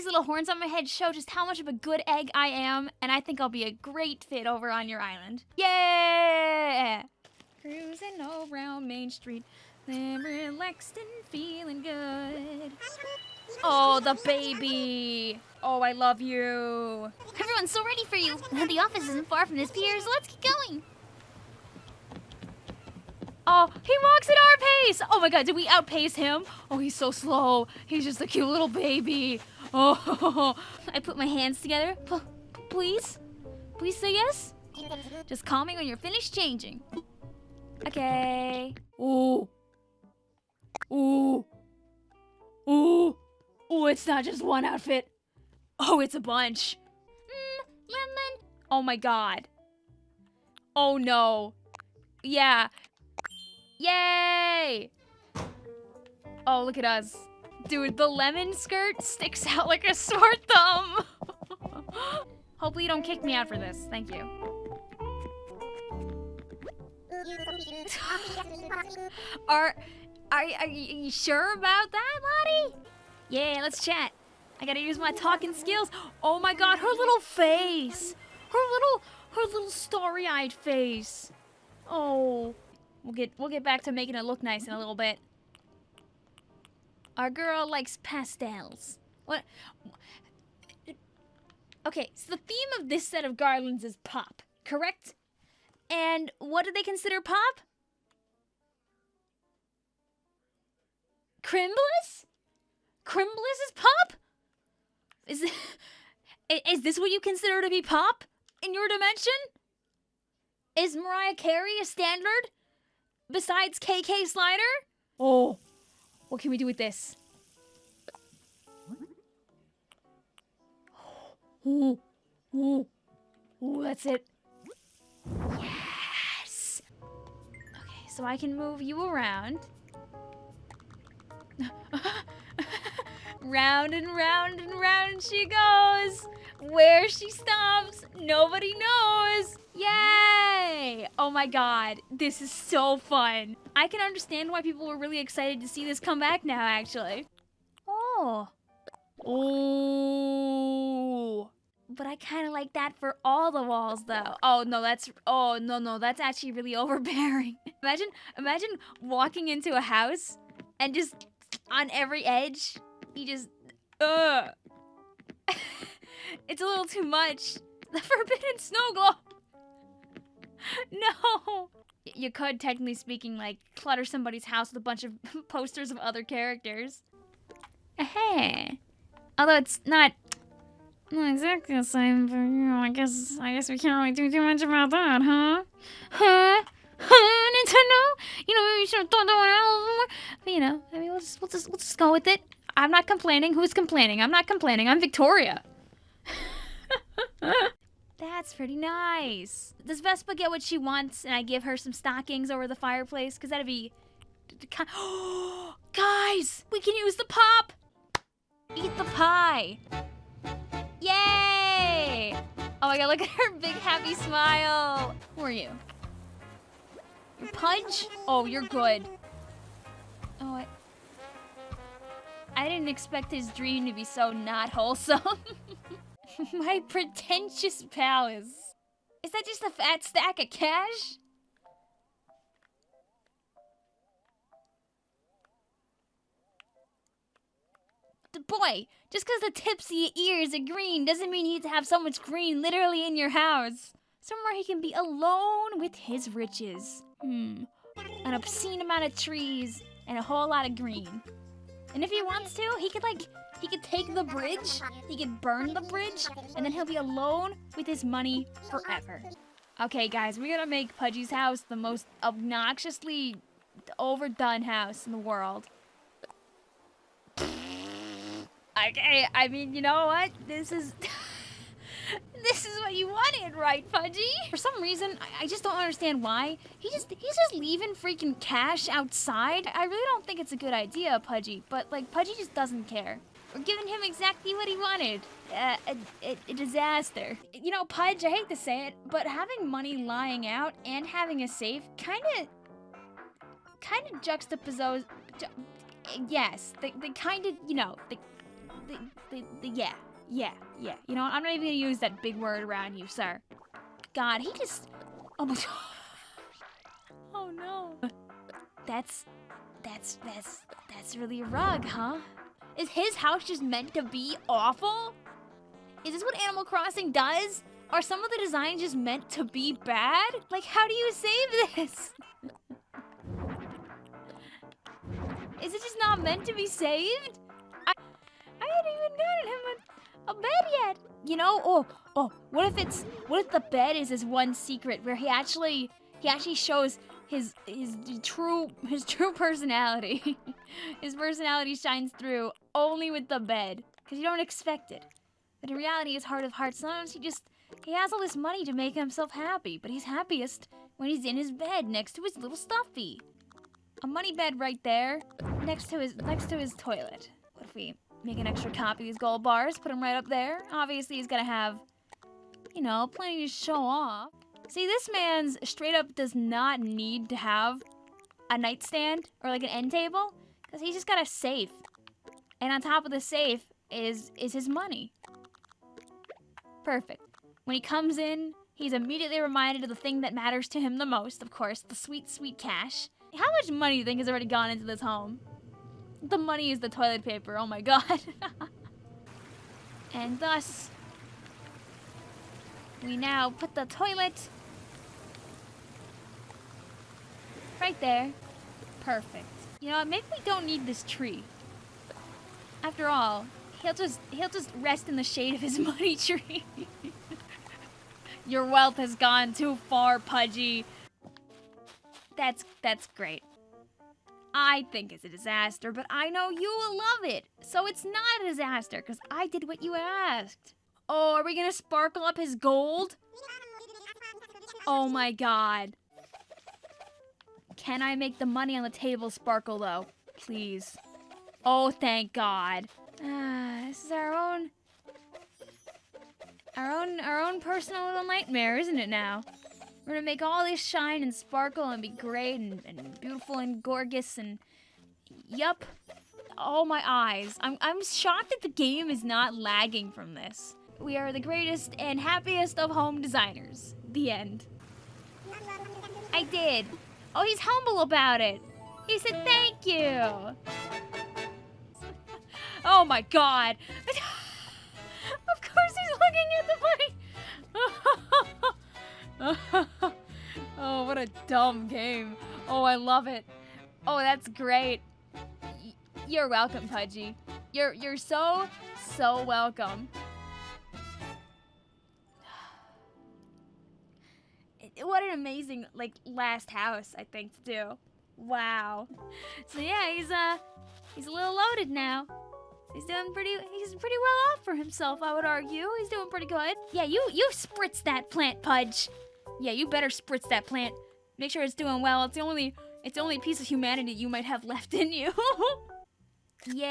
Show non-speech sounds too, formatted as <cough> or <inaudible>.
these little horns on my head show just how much of a good egg I am, and I think I'll be a great fit over on your island. Yeah! Cruising around Main Street, then relaxed and feeling good. Oh, the baby! Oh, I love you. Everyone's so ready for you. The office isn't far from this pier, so let's get going. Oh, he walks at our pace. Oh my god, did we outpace him? Oh, he's so slow. He's just a cute little baby. Oh, <laughs> I put my hands together. P please? Please say yes? Just call me when you're finished changing. Okay. Ooh. Ooh. Ooh. Ooh, it's not just one outfit. Oh, it's a bunch. Mm, lemon. Oh my god. Oh no. Yeah. Yay! Oh, look at us. Dude, the lemon skirt sticks out like a sore thumb. Hopefully you don't kick me out for this. Thank you. <laughs> are, are, are you sure about that, Lottie? Yeah, let's chat. I gotta use my talking skills. Oh my god, her little face. Her little, her little starry-eyed face. Oh. We'll get we'll get back to making it look nice in a little bit. Our girl likes pastels. What? Okay, so the theme of this set of garlands is pop, correct? And what do they consider pop? Crimbus? Crimbus is pop? Is, <laughs> is this what you consider to be pop in your dimension? Is Mariah Carey a standard? besides KK Slider? Oh, what can we do with this? Ooh, ooh, ooh, that's it. Yes! Okay, so I can move you around. <laughs> round and round and round she goes. Where she stops, nobody knows. Yay! Oh my god, this is so fun. I can understand why people were really excited to see this come back now, actually. Oh. Oh. But I kind of like that for all the walls, though. Oh, no, that's... Oh, no, no, that's actually really <laughs> overbearing. imagine, imagine walking into a house and just on every edge, you just... Ugh. <laughs> it's a little too much. The forbidden snow globe. <laughs> no! You could, technically speaking, like, clutter somebody's house with a bunch of <laughs> posters of other characters. Hey. Although it's not not exactly the same, but you know, I guess I guess we can't really do too much about that, huh? Huh? Huh, Nintendo? You know, maybe you should have thought that one out more. But you know, I mean, we'll just we'll just we'll just go with it. I'm not complaining. Who's complaining? I'm not complaining. I'm Victoria. That's pretty nice. Does Vesta get what she wants and I give her some stockings over the fireplace? Because that'd be... <gasps> Guys! We can use the pop! Eat the pie! Yay! Oh my god, look at her big happy smile! Who are you? You're Pudge? Oh, you're good. Oh, I... I didn't expect his dream to be so not wholesome. <laughs> <laughs> My pretentious powers. Is that just a fat stack of cash? The boy, just because the tips of your ears are green doesn't mean you need to have so much green literally in your house. Somewhere he can be alone with his riches. Hmm. An obscene amount of trees and a whole lot of green. And if he wants to, he could like he could take the bridge, he could burn the bridge, and then he'll be alone with his money forever. Okay, guys, we're gonna make Pudgy's house the most obnoxiously overdone house in the world. Okay, I mean, you know what? This is... <laughs> this is what you wanted, right, Pudgy? For some reason, I, I, just don't understand why. He just he's just leaving freaking cash outside. I really don't think it's a good idea, Pudgy. But like, Pudgy just doesn't care. We're giving him exactly what he wanted. Uh, a, a, a, disaster. You know, Pudge, I hate to say it, but having money lying out and having a safe kind of, kind of juxtapose. Ju yes, they, they kind of, you know, they, the, the, the, yeah, yeah, yeah. You know? I'm not even gonna use that big word around you, sir. God, he just. Oh my. god. <laughs> oh no. That's, that's, that's, that's really a rug, huh? Is his house just meant to be awful? Is this what Animal Crossing does? Are some of the designs just meant to be bad? Like, how do you save this? Is it just not meant to be saved? I, I hadn't even gotten him a, a bed yet. You know, oh, oh, what if it's, what if the bed is his one secret where he actually, he actually shows his, his true, his true <laughs> personality. his personality shines through only with the bed, because you don't expect it. But in reality, his heart of hearts, sometimes he just, he has all this money to make himself happy, but he's happiest when he's in his bed next to his little stuffy. A money bed right there, next to his next to his toilet. What if we make an extra copy of these gold bars, put them right up there? Obviously, he's gonna have, you know, plenty to show off. See, this man's straight up does not need to have a nightstand or like an end table, because he's just got a safe. And on top of the safe is is his money. Perfect. When he comes in, he's immediately reminded of the thing that matters to him the most, of course, the sweet, sweet cash. How much money do you think has already gone into this home? The money is the toilet paper, oh my god. <laughs> and thus, we now put the toilet right there. Perfect. You know, maybe we don't need this tree. After all, he'll just he'll just rest in the shade of his <laughs> money tree. Your wealth has gone too far, Pudgy. That's that's great. I think it's a disaster, but I know you will love it. So it's not a disaster, because I did what you asked. Oh, are we gonna sparkle up his gold? Oh my god. Can I make the money on the table sparkle, though? Please. Oh, thank god. Ah, this is our own... Our own, our own personal little nightmare, isn't it now? We're gonna make all this shine and sparkle and be great and, and beautiful and gorgeous and... Yup. Oh, my eyes. I'm, I'm shocked that the game is not lagging from this. We are the greatest and happiest of home designers. The end. I did. Oh, he's humble about it. He said thank you. Oh my god. of course he's looking at the money. oh, what a dumb game. Oh, I love it. Oh, that's great. Y you're welcome, Pudgy. You're you're so so welcome. what an amazing like last house I think to do. Wow. So yeah, he's uh he's a little loaded now. He's doing pretty he's pretty well off for himself, I would argue. He's doing pretty good. Yeah, you you spritz that plant, Pudge. Yeah, you better spritz that plant. Make sure it's doing well. It's the only it's the only piece of humanity you might have <laughs> left in you. <laughs> Yay!